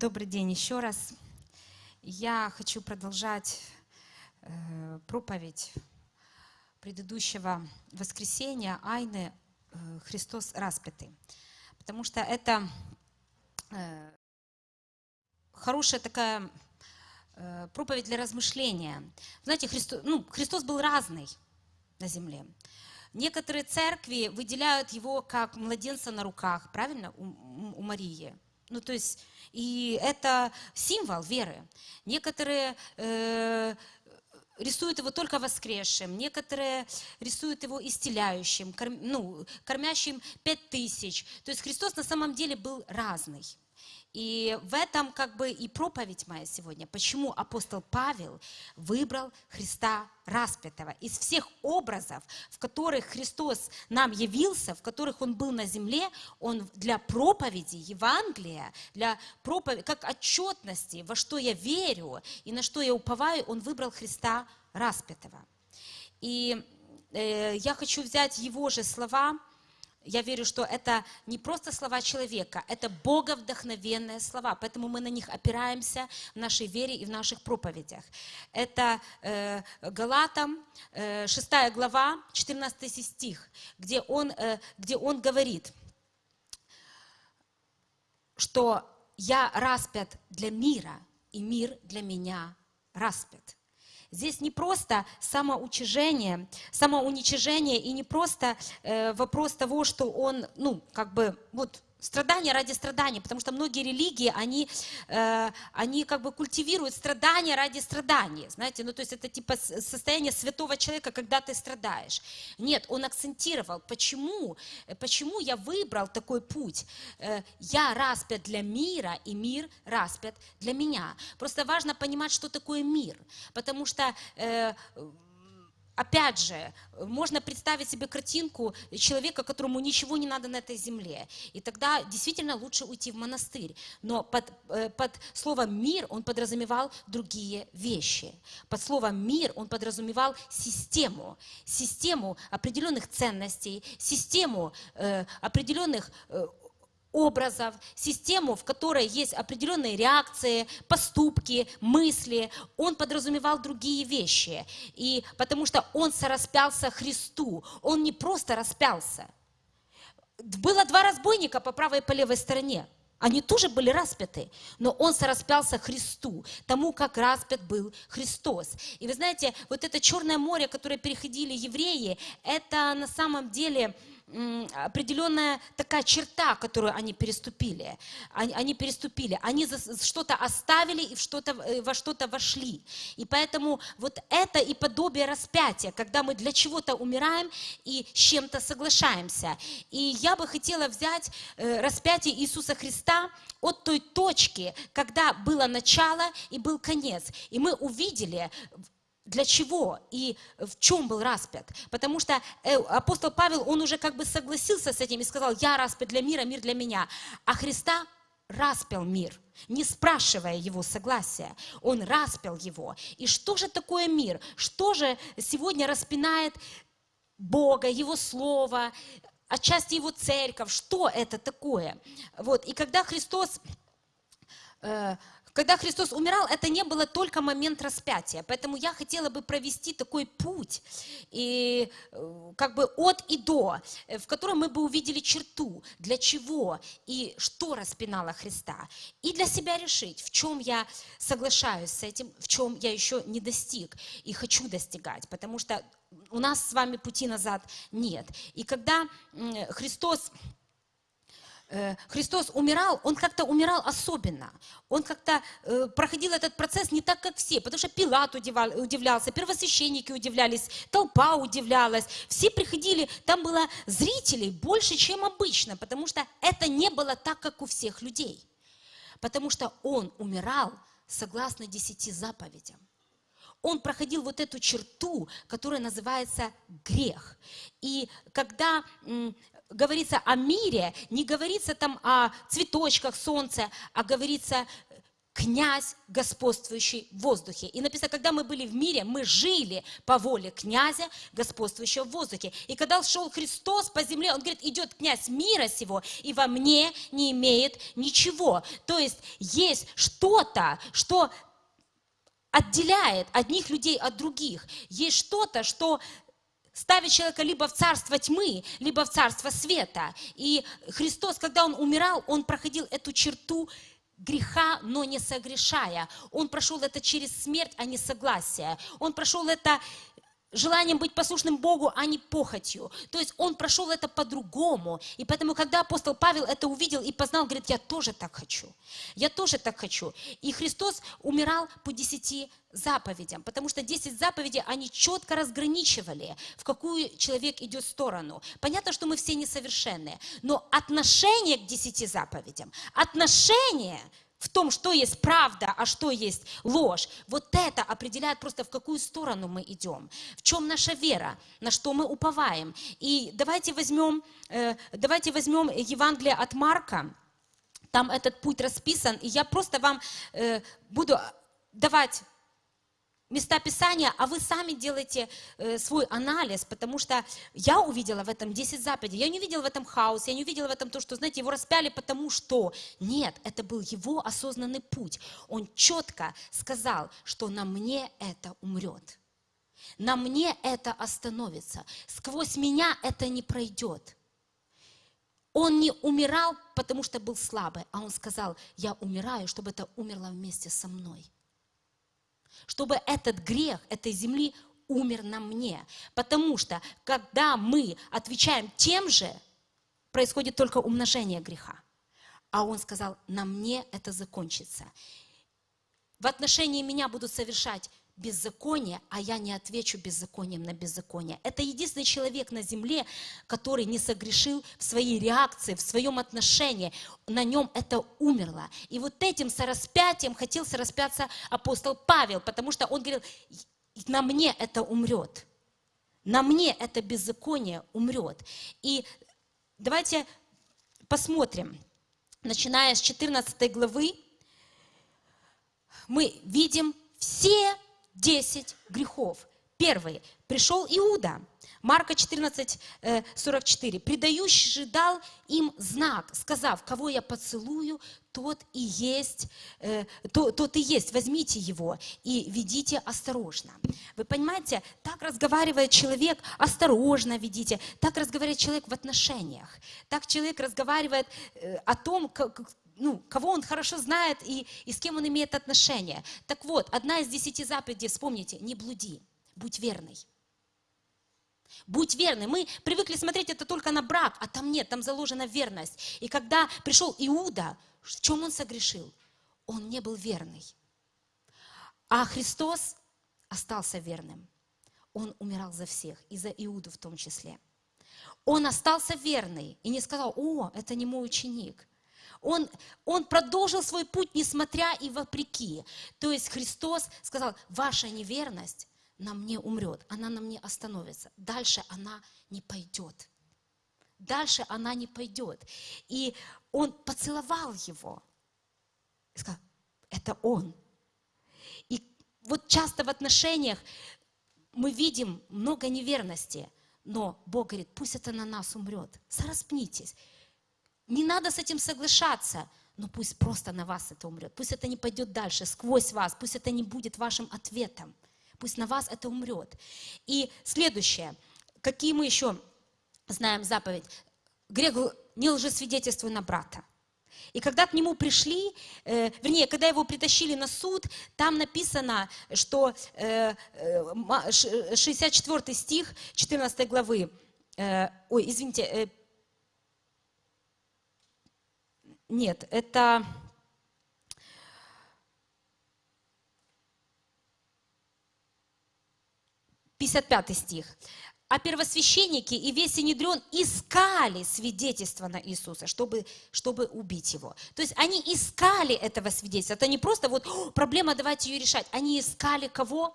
Добрый день еще раз. Я хочу продолжать э, проповедь предыдущего воскресенья Айны э, «Христос распятый». Потому что это э, хорошая такая проповедь для размышления. Знаете, Христос, ну, Христос был разный на земле. Некоторые церкви выделяют его как младенца на руках, правильно, у, у Марии. Ну, то есть, и это символ веры. Некоторые э, рисуют его только воскресшим, некоторые рисуют его исцеляющим, корм, ну, кормящим пять тысяч. То есть Христос на самом деле был разный. И в этом как бы и проповедь моя сегодня. Почему апостол Павел выбрал Христа распятого. Из всех образов, в которых Христос нам явился, в которых Он был на земле, Он для проповеди Евангелия, для проповеди, как отчетности, во что я верю и на что я уповаю, Он выбрал Христа распятого. И э, я хочу взять Его же слова, я верю, что это не просто слова человека, это боговдохновенные слова, поэтому мы на них опираемся в нашей вере и в наших проповедях. Это э, Галатам, э, 6 глава, 14 стих, где он, э, где он говорит, что «я распят для мира, и мир для меня распят». Здесь не просто самоучижение, самоуничижение и не просто э, вопрос того, что он, ну, как бы, вот Страдания ради страдания, потому что многие религии, они, э, они как бы культивируют страдания ради страданий, знаете, ну то есть это типа состояние святого человека, когда ты страдаешь. Нет, он акцентировал, почему, почему я выбрал такой путь. Э, я распят для мира, и мир распят для меня. Просто важно понимать, что такое мир, потому что... Э, Опять же, можно представить себе картинку человека, которому ничего не надо на этой земле. И тогда действительно лучше уйти в монастырь. Но под, э, под словом «мир» он подразумевал другие вещи. Под словом «мир» он подразумевал систему. Систему определенных ценностей, систему э, определенных э, образов, систему, в которой есть определенные реакции, поступки, мысли. Он подразумевал другие вещи. И потому что он сораспялся Христу. Он не просто распялся. Было два разбойника по правой и по левой стороне. Они тоже были распяты, но он сораспялся Христу, тому, как распят был Христос. И вы знаете, вот это Черное море, которое переходили евреи, это на самом деле определенная такая черта, которую они переступили. Они, они переступили, они что-то оставили и в что-то, э, во что-то вошли. И поэтому вот это и подобие распятия, когда мы для чего-то умираем и с чем-то соглашаемся. И я бы хотела взять э, распятие Иисуса Христа от той точки, когда было начало и был конец. И мы увидели для чего и в чем был распят. Потому что э, апостол Павел, он уже как бы согласился с этим и сказал, я распят для мира, мир для меня. А Христа распял мир, не спрашивая его согласия. Он распял его. И что же такое мир? Что же сегодня распинает Бога, Его Слово, отчасти Его церковь? Что это такое? Вот. И когда Христос э, когда Христос умирал, это не было только момент распятия. Поэтому я хотела бы провести такой путь, и, э, как бы от и до, э, в котором мы бы увидели черту, для чего и что распинало Христа. И для себя решить, в чем я соглашаюсь с этим, в чем я еще не достиг и хочу достигать. Потому что у нас с вами пути назад нет. И когда Христос Христос умирал, он как-то умирал особенно. Он как-то э, проходил этот процесс не так, как все, потому что Пилат удивлялся, первосвященники удивлялись, толпа удивлялась. Все приходили, там было зрителей больше, чем обычно, потому что это не было так, как у всех людей. Потому что он умирал согласно десяти заповедям он проходил вот эту черту, которая называется грех. И когда говорится о мире, не говорится там о цветочках, солнце, а говорится князь, господствующий в воздухе. И написано, когда мы были в мире, мы жили по воле князя, господствующего в воздухе. И когда шел Христос по земле, он говорит, идет князь мира сего, и во мне не имеет ничего. То есть есть что-то, что отделяет одних людей от других. Есть что-то, что ставит человека либо в царство тьмы, либо в царство света. И Христос, когда Он умирал, Он проходил эту черту греха, но не согрешая. Он прошел это через смерть, а не согласие. Он прошел это желанием быть послушным Богу, а не похотью. То есть он прошел это по-другому. И поэтому, когда апостол Павел это увидел и познал, говорит, я тоже так хочу. Я тоже так хочу. И Христос умирал по десяти заповедям, потому что десять заповедей, они четко разграничивали, в какую человек идет сторону. Понятно, что мы все несовершенные, но отношение к десяти заповедям, отношение в том, что есть правда, а что есть ложь, вот это определяет просто, в какую сторону мы идем, в чем наша вера, на что мы уповаем. И давайте возьмем, э, давайте возьмем Евангелие от Марка, там этот путь расписан, и я просто вам э, буду давать места Писания, а вы сами делаете э, свой анализ, потому что я увидела в этом 10 заповедей. Я не увидела в этом хаос, я не увидела в этом то, что, знаете, его распяли потому что. Нет, это был его осознанный путь. Он четко сказал, что на мне это умрет. На мне это остановится. Сквозь меня это не пройдет. Он не умирал, потому что был слабый, а он сказал, я умираю, чтобы это умерло вместе со мной чтобы этот грех этой земли умер на мне. Потому что, когда мы отвечаем тем же, происходит только умножение греха. А он сказал, на мне это закончится. В отношении меня будут совершать беззаконие, а я не отвечу беззаконием на беззаконие. Это единственный человек на земле, который не согрешил в своей реакции, в своем отношении. На нем это умерло. И вот этим сораспятием хотел сораспяться апостол Павел, потому что он говорил, на мне это умрет. На мне это беззаконие умрет. И давайте посмотрим, начиная с 14 главы, мы видим все 10 грехов. Первый. Пришел Иуда. Марка 14, 44. «Предающий же дал им знак, сказав, кого я поцелую, тот и есть, э, то, тот и есть, возьмите его и ведите осторожно». Вы понимаете, так разговаривает человек, осторожно ведите, так разговаривает человек в отношениях, так человек разговаривает э, о том, как, ну, кого он хорошо знает и, и с кем он имеет отношения. Так вот, одна из десяти заповедей, вспомните, не блуди, будь верный. Будь верный. Мы привыкли смотреть это только на брак, а там нет, там заложена верность. И когда пришел Иуда, в чем он согрешил? Он не был верный. А Христос остался верным. Он умирал за всех, и за Иуду в том числе. Он остался верный и не сказал, о, это не мой ученик. Он, он продолжил свой путь, несмотря и вопреки. То есть Христос сказал, ваша неверность на мне умрет, она на мне остановится. Дальше она не пойдет. Дальше она не пойдет. И он поцеловал его. И сказал, это он. И вот часто в отношениях мы видим много неверности, но Бог говорит, пусть это на нас умрет. Сораспнитесь. Не надо с этим соглашаться, но пусть просто на вас это умрет. Пусть это не пойдет дальше, сквозь вас. Пусть это не будет вашим ответом. Пусть на вас это умрет. И следующее. Какие мы еще знаем заповедь? Грех не лжесвидетельствуй на брата. И когда к нему пришли, э, вернее, когда его притащили на суд, там написано, что э, 64 э, стих 14 главы, э, ой, извините, э, Нет, это... Пятьдесят пятый стих. А первосвященники и весь Синедрион искали свидетельство на Иисуса, чтобы, чтобы убить его. То есть они искали этого свидетельства. Это не просто вот проблема, давайте ее решать. Они искали кого?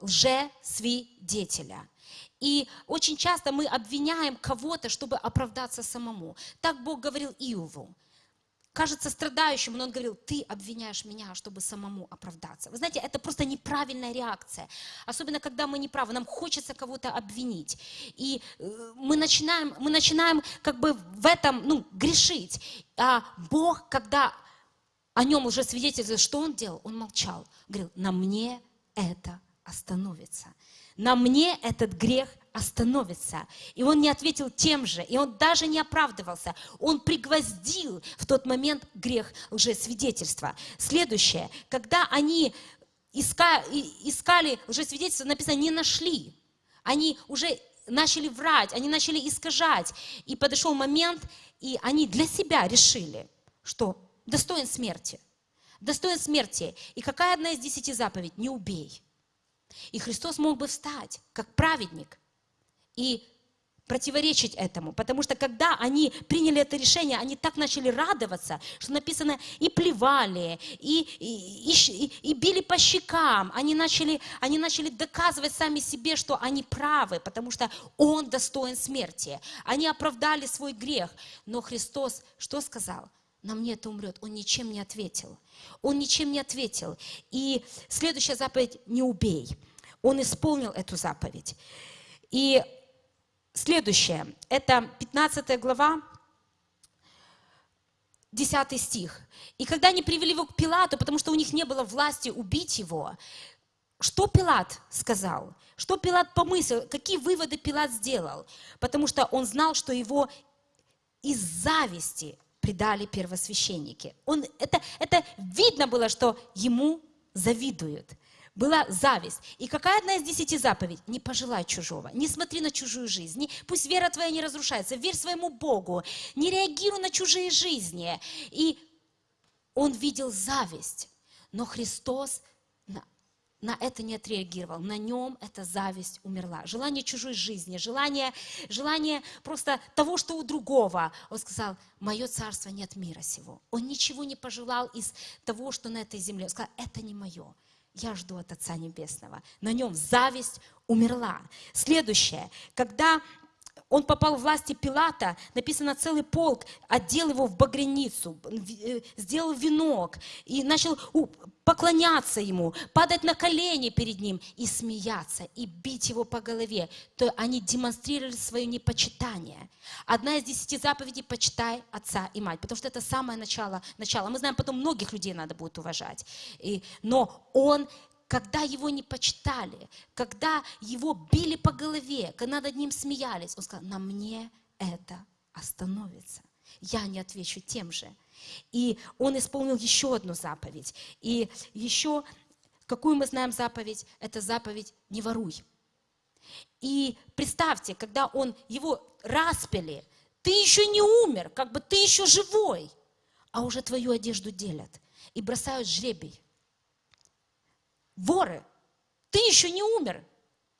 Лже-свидетеля. И очень часто мы обвиняем кого-то, чтобы оправдаться самому. Так Бог говорил Иову кажется страдающим, но он говорил, ты обвиняешь меня, чтобы самому оправдаться. Вы знаете, это просто неправильная реакция. Особенно, когда мы неправы, нам хочется кого-то обвинить. И э, мы начинаем, мы начинаем как бы в этом ну, грешить. А Бог, когда о нем уже свидетельствует, что он делал, он молчал. Говорил, на мне это остановится. На мне этот грех остановится. И он не ответил тем же, и он даже не оправдывался. Он пригвоздил в тот момент грех лжесвидетельства. Следующее, когда они искали, искали лжесвидетельство, написано, не нашли. Они уже начали врать, они начали искажать. И подошел момент, и они для себя решили, что достоин смерти. Достоин смерти. И какая одна из десяти заповедей? Не убей. И Христос мог бы встать, как праведник, и противоречить этому. Потому что когда они приняли это решение, они так начали радоваться, что написано, и плевали, и, и, и, и били по щекам. Они начали, они начали доказывать сами себе, что они правы, потому что Он достоин смерти. Они оправдали свой грех. Но Христос что сказал? На мне это умрет. Он ничем не ответил. Он ничем не ответил. И следующая заповедь – не убей. Он исполнил эту заповедь. И Следующее, это 15 глава, 10 стих. «И когда они привели его к Пилату, потому что у них не было власти убить его, что Пилат сказал? Что Пилат помыслил? Какие выводы Пилат сделал? Потому что он знал, что его из зависти предали первосвященники. Он, это, это видно было, что ему завидуют была зависть. И какая одна из десяти заповедей? Не пожелай чужого, не смотри на чужую жизнь, не, пусть вера твоя не разрушается, верь своему Богу, не реагируй на чужие жизни. И он видел зависть, но Христос на, на это не отреагировал. На нем эта зависть умерла. Желание чужой жизни, желание, желание просто того, что у другого. Он сказал, мое царство нет мира сего. Он ничего не пожелал из того, что на этой земле. Он сказал, это не мое я жду от Отца Небесного. На нем зависть умерла. Следующее, когда он попал в власти Пилата, написано целый полк, одел его в багряницу, э, сделал венок и начал поклоняться ему, падать на колени перед ним и смеяться, и бить его по голове. То они демонстрировали свое непочитание. Одна из десяти заповедей – почитай отца и мать, потому что это самое начало. начало. Мы знаем, потом многих людей надо будет уважать. И, но он когда его не почитали, когда его били по голове, когда над ним смеялись, он сказал, на мне это остановится. Я не отвечу тем же. И он исполнил еще одну заповедь. И еще, какую мы знаем заповедь? Это заповедь «не воруй». И представьте, когда он его распили, ты еще не умер, как бы ты еще живой, а уже твою одежду делят и бросают жребий воры, ты еще не умер,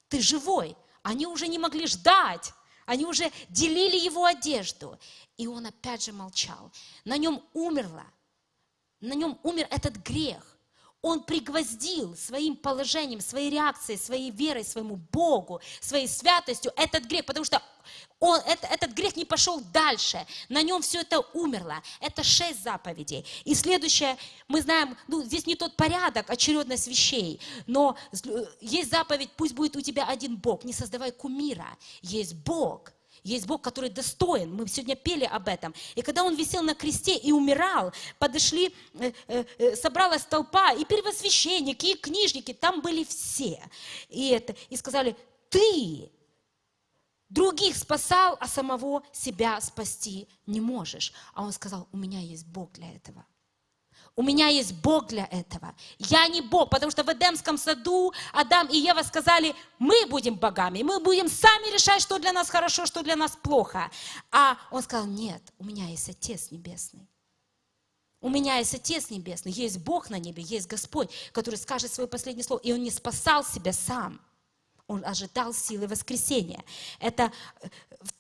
ты живой. Они уже не могли ждать, они уже делили его одежду. И он опять же молчал. На нем умерло, на нем умер этот грех. Он пригвоздил своим положением, своей реакцией, своей верой, своему Богу, своей святостью этот грех, потому что он, это, этот грех не пошел дальше. На нем все это умерло. Это шесть заповедей. И следующее, мы знаем, ну, здесь не тот порядок, очередность вещей, но есть заповедь, пусть будет у тебя один Бог. Не создавай кумира. Есть Бог. Есть Бог, который достоин. Мы сегодня пели об этом. И когда Он висел на кресте и умирал, подошли, э, э, э, собралась толпа, и первосвященники, и книжники, там были все. И, это, и сказали, ты других спасал, а самого себя спасти не можешь. А он сказал, у меня есть Бог для этого. У меня есть Бог для этого. Я не Бог, потому что в Эдемском саду Адам и Ева сказали, мы будем богами, мы будем сами решать, что для нас хорошо, что для нас плохо. А он сказал, нет, у меня есть Отец Небесный. У меня есть Отец Небесный, есть Бог на небе, есть Господь, который скажет свое последнее слово. И он не спасал себя сам. Он ожидал силы воскресения. Это э,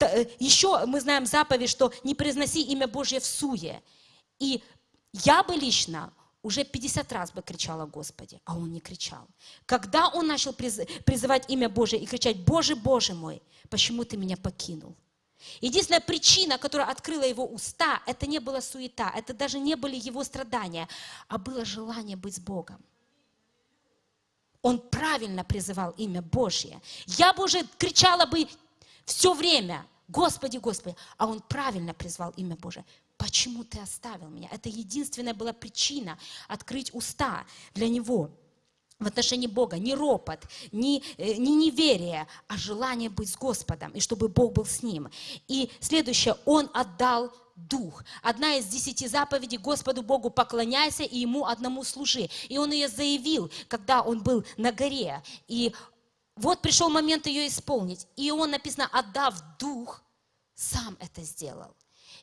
э, еще мы знаем заповедь, что не произноси имя Божье в суе. И я бы лично уже 50 раз бы кричала Господи, а он не кричал. Когда он начал призывать имя Божье и кричать, Боже, Боже мой, почему ты меня покинул? Единственная причина, которая открыла его уста, это не была суета, это даже не были его страдания, а было желание быть с Богом. Он правильно призывал имя Божье. Я бы уже кричала бы все время, Господи, Господи, а он правильно призвал имя Божие. Почему ты оставил меня? Это единственная была причина открыть уста для него в отношении Бога, не ропот, не, э, не неверие, а желание быть с Господом, и чтобы Бог был с ним. И следующее, он отдал дух. Одна из десяти заповедей Господу Богу поклоняйся и Ему одному служи. И он ее заявил, когда он был на горе. И вот пришел момент ее исполнить. И он, написано, отдав дух, сам это сделал.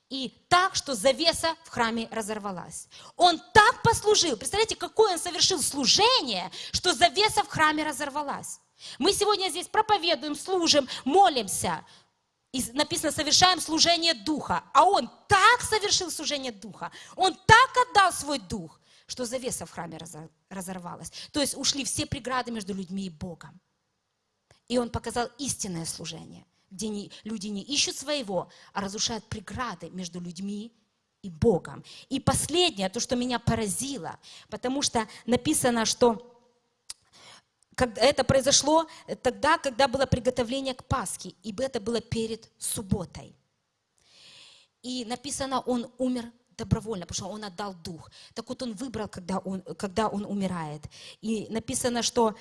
И так, что завеса в храме разорвалась. Он так послужил. Представляете, какое он совершил служение, что завеса в храме разорвалась. Мы сегодня здесь проповедуем, служим, молимся. И написано, совершаем служение Духа. А он так совершил служение Духа. Он так отдал свой Дух, что завеса в храме разорвалась. То есть ушли все преграды между людьми и Богом. И он показал истинное служение где не, люди не ищут своего, а разрушают преграды между людьми и Богом. И последнее, то, что меня поразило, потому что написано, что когда это произошло тогда, когда было приготовление к Пасхе, ибо это было перед субботой. И написано, он умер добровольно, потому что он отдал дух. Так вот он выбрал, когда он, когда он умирает. И написано, что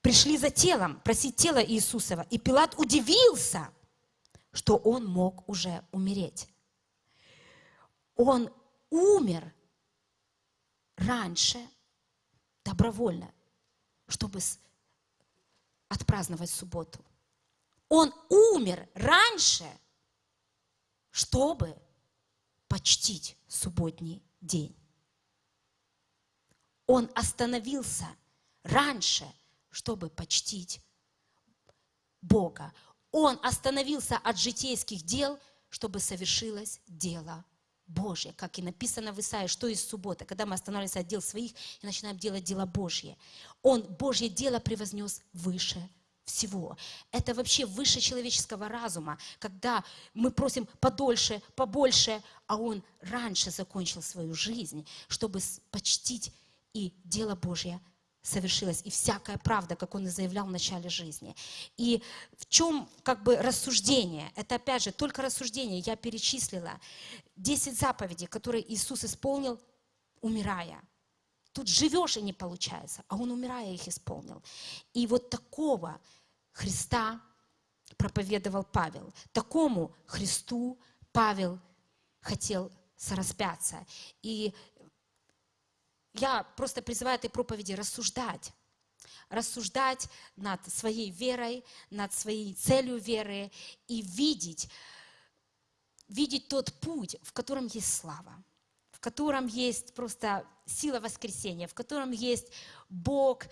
пришли за телом, просить тело Иисусова. И Пилат удивился, что он мог уже умереть. Он умер раньше, добровольно, чтобы отпраздновать субботу. Он умер раньше, чтобы почтить субботний день. Он остановился раньше, чтобы почтить Бога. Он остановился от житейских дел, чтобы совершилось дело Божье, как и написано в Исаии, что из субботы, когда мы останавливаемся от дел своих и начинаем делать дело Божье. Он Божье дело превознес выше всего. Это вообще выше человеческого разума, когда мы просим подольше, побольше, а Он раньше закончил свою жизнь, чтобы почтить и дело Божье совершилась, и всякая правда, как он и заявлял в начале жизни. И в чем как бы рассуждение? Это опять же только рассуждение. Я перечислила 10 заповедей, которые Иисус исполнил, умирая. Тут живешь и не получается, а он, умирая, их исполнил. И вот такого Христа проповедовал Павел. Такому Христу Павел хотел сораспяться. И я просто призываю этой проповеди рассуждать. Рассуждать над своей верой, над своей целью веры и видеть, видеть тот путь, в котором есть слава, в котором есть просто сила воскресения, в котором есть Бог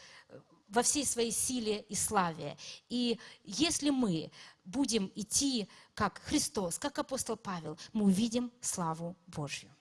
во всей своей силе и славе. И если мы будем идти как Христос, как апостол Павел, мы увидим славу Божью.